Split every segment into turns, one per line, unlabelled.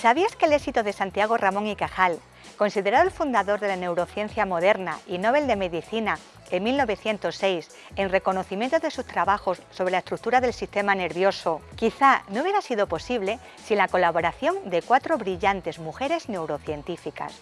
¿Sabías que el éxito de Santiago Ramón y Cajal, considerado el fundador de la neurociencia moderna y Nobel de Medicina en 1906 en reconocimiento de sus trabajos sobre la estructura del sistema nervioso, quizá no hubiera sido posible sin la colaboración de cuatro brillantes mujeres neurocientíficas,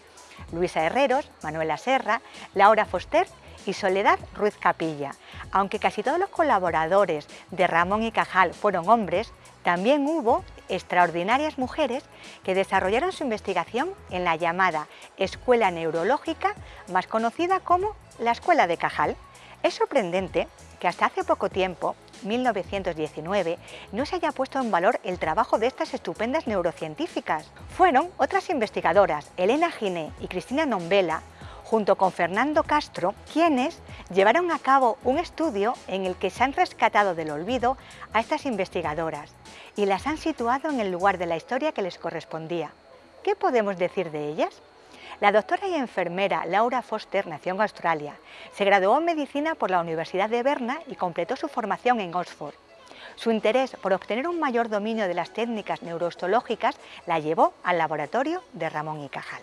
Luisa Herreros, Manuela Serra, Laura Foster y Soledad Ruiz Capilla. Aunque casi todos los colaboradores de Ramón y Cajal fueron hombres, también hubo extraordinarias mujeres que desarrollaron su investigación en la llamada Escuela Neurológica, más conocida como la Escuela de Cajal. Es sorprendente que hasta hace poco tiempo, 1919, no se haya puesto en valor el trabajo de estas estupendas neurocientíficas. Fueron otras investigadoras, Elena Giné y Cristina Nombela, junto con Fernando Castro, quienes llevaron a cabo un estudio en el que se han rescatado del olvido a estas investigadoras y las han situado en el lugar de la historia que les correspondía. ¿Qué podemos decir de ellas? La doctora y enfermera Laura Foster nació en Australia. Se graduó en medicina por la Universidad de Berna y completó su formación en Oxford. Su interés por obtener un mayor dominio de las técnicas neurostológicas la llevó al laboratorio de Ramón y Cajal.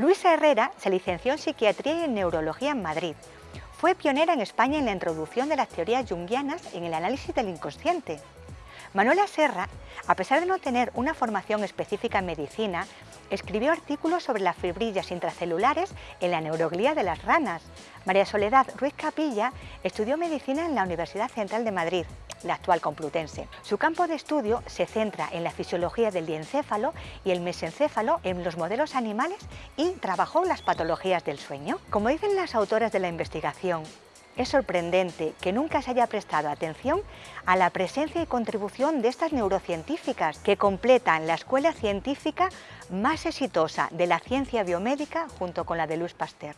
Luisa Herrera se licenció en Psiquiatría y en Neurología en Madrid. Fue pionera en España en la introducción de las teorías junguianas en el análisis del inconsciente. Manuela Serra, a pesar de no tener una formación específica en medicina, escribió artículos sobre las fibrillas intracelulares en la neuroglía de las ranas. María Soledad Ruiz Capilla estudió medicina en la Universidad Central de Madrid, la actual Complutense. Su campo de estudio se centra en la fisiología del diencéfalo y el mesencéfalo en los modelos animales y trabajó las patologías del sueño. Como dicen las autoras de la investigación, es sorprendente que nunca se haya prestado atención a la presencia y contribución de estas neurocientíficas que completan la escuela científica más exitosa de la ciencia biomédica junto con la de Luis Pasteur.